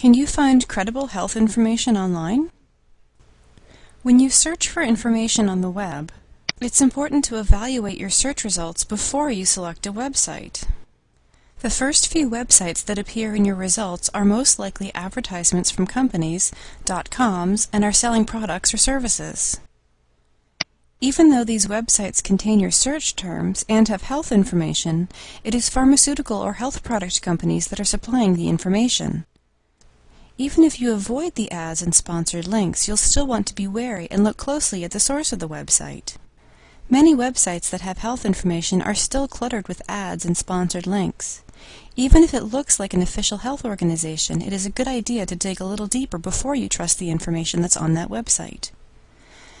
Can you find credible health information online? When you search for information on the web, it's important to evaluate your search results before you select a website. The first few websites that appear in your results are most likely advertisements from companies, dot .coms, and are selling products or services. Even though these websites contain your search terms and have health information, it is pharmaceutical or health product companies that are supplying the information. Even if you avoid the ads and sponsored links, you'll still want to be wary and look closely at the source of the website. Many websites that have health information are still cluttered with ads and sponsored links. Even if it looks like an official health organization, it is a good idea to dig a little deeper before you trust the information that's on that website.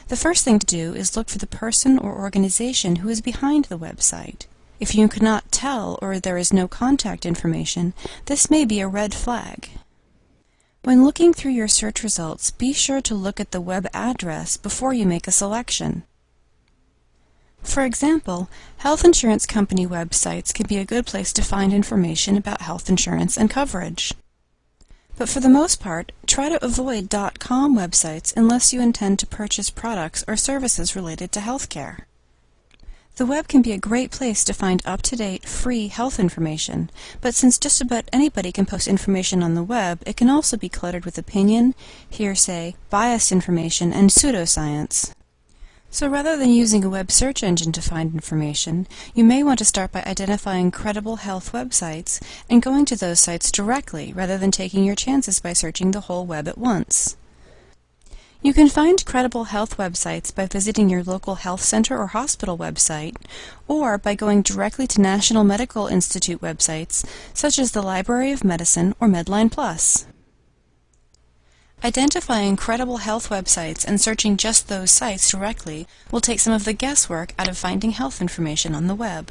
The first thing to do is look for the person or organization who is behind the website. If you cannot tell or there is no contact information, this may be a red flag. When looking through your search results, be sure to look at the web address before you make a selection. For example, health insurance company websites can be a good place to find information about health insurance and coverage. But for the most part, try to avoid .com websites unless you intend to purchase products or services related to healthcare. The web can be a great place to find up-to-date, free health information, but since just about anybody can post information on the web, it can also be cluttered with opinion, hearsay, biased information, and pseudoscience. So rather than using a web search engine to find information, you may want to start by identifying credible health websites and going to those sites directly rather than taking your chances by searching the whole web at once. You can find credible health websites by visiting your local health center or hospital website, or by going directly to National Medical Institute websites such as the Library of Medicine or Medline Plus. Identifying credible health websites and searching just those sites directly will take some of the guesswork out of finding health information on the web.